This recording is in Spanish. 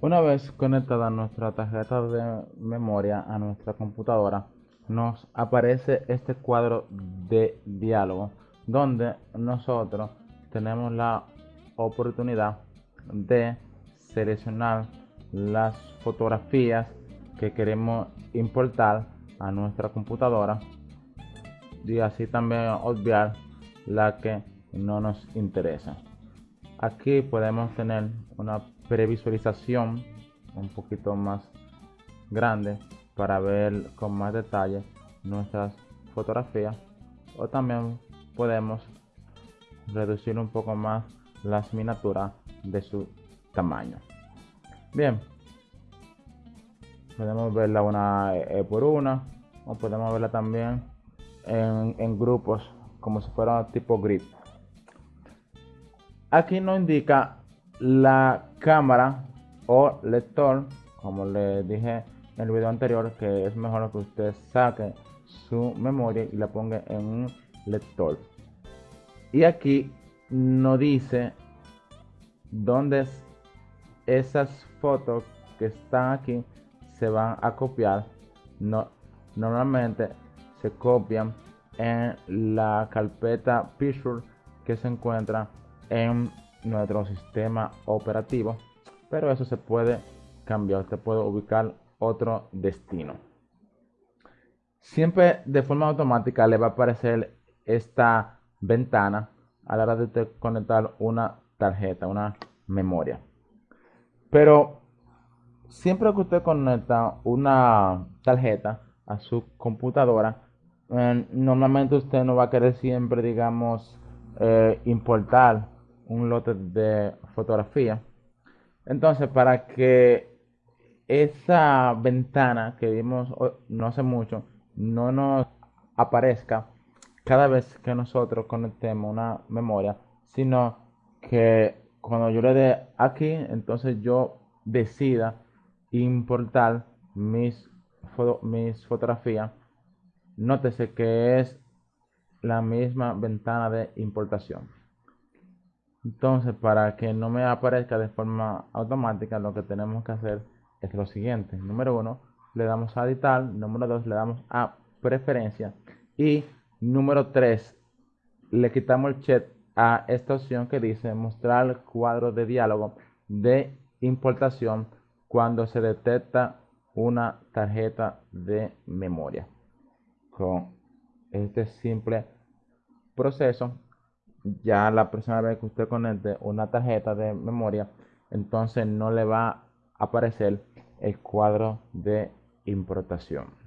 Una vez conectada nuestra tarjeta de memoria a nuestra computadora, nos aparece este cuadro de diálogo donde nosotros tenemos la oportunidad de seleccionar las fotografías que queremos importar a nuestra computadora y así también obviar la que no nos interesa aquí podemos tener una previsualización un poquito más grande para ver con más detalle nuestras fotografías. O también podemos reducir un poco más las miniaturas de su tamaño. Bien. Podemos verla una eh, por una o podemos verla también en, en grupos como si fuera tipo grid aquí no indica la cámara o lector como le dije en el video anterior que es mejor que usted saque su memoria y la ponga en un lector. Y aquí no dice dónde esas fotos que están aquí se van a copiar. No, normalmente se copian en la carpeta picture que se encuentra en nuestro sistema operativo pero eso se puede cambiar usted puede ubicar otro destino. Siempre de forma automática le va a aparecer esta ventana a la hora de conectar una tarjeta una memoria. Pero siempre que usted conecta una tarjeta a su computadora eh, normalmente usted no va a querer siempre digamos eh, importar un lote de fotografía. Entonces, para que esa ventana que vimos no hace mucho no nos aparezca cada vez que nosotros conectemos una memoria, sino que cuando yo le dé aquí, entonces yo decida importar mis, mis fotografías. Nótese que es la misma ventana de importación. Entonces, para que no me aparezca de forma automática, lo que tenemos que hacer es lo siguiente. Número uno, le damos a editar. Número dos, le damos a preferencia. Y número tres, le quitamos el check a esta opción que dice mostrar cuadro de diálogo de importación cuando se detecta una tarjeta de memoria. Con este simple proceso ya la próxima vez que usted conecte una tarjeta de memoria, entonces no le va a aparecer el cuadro de importación.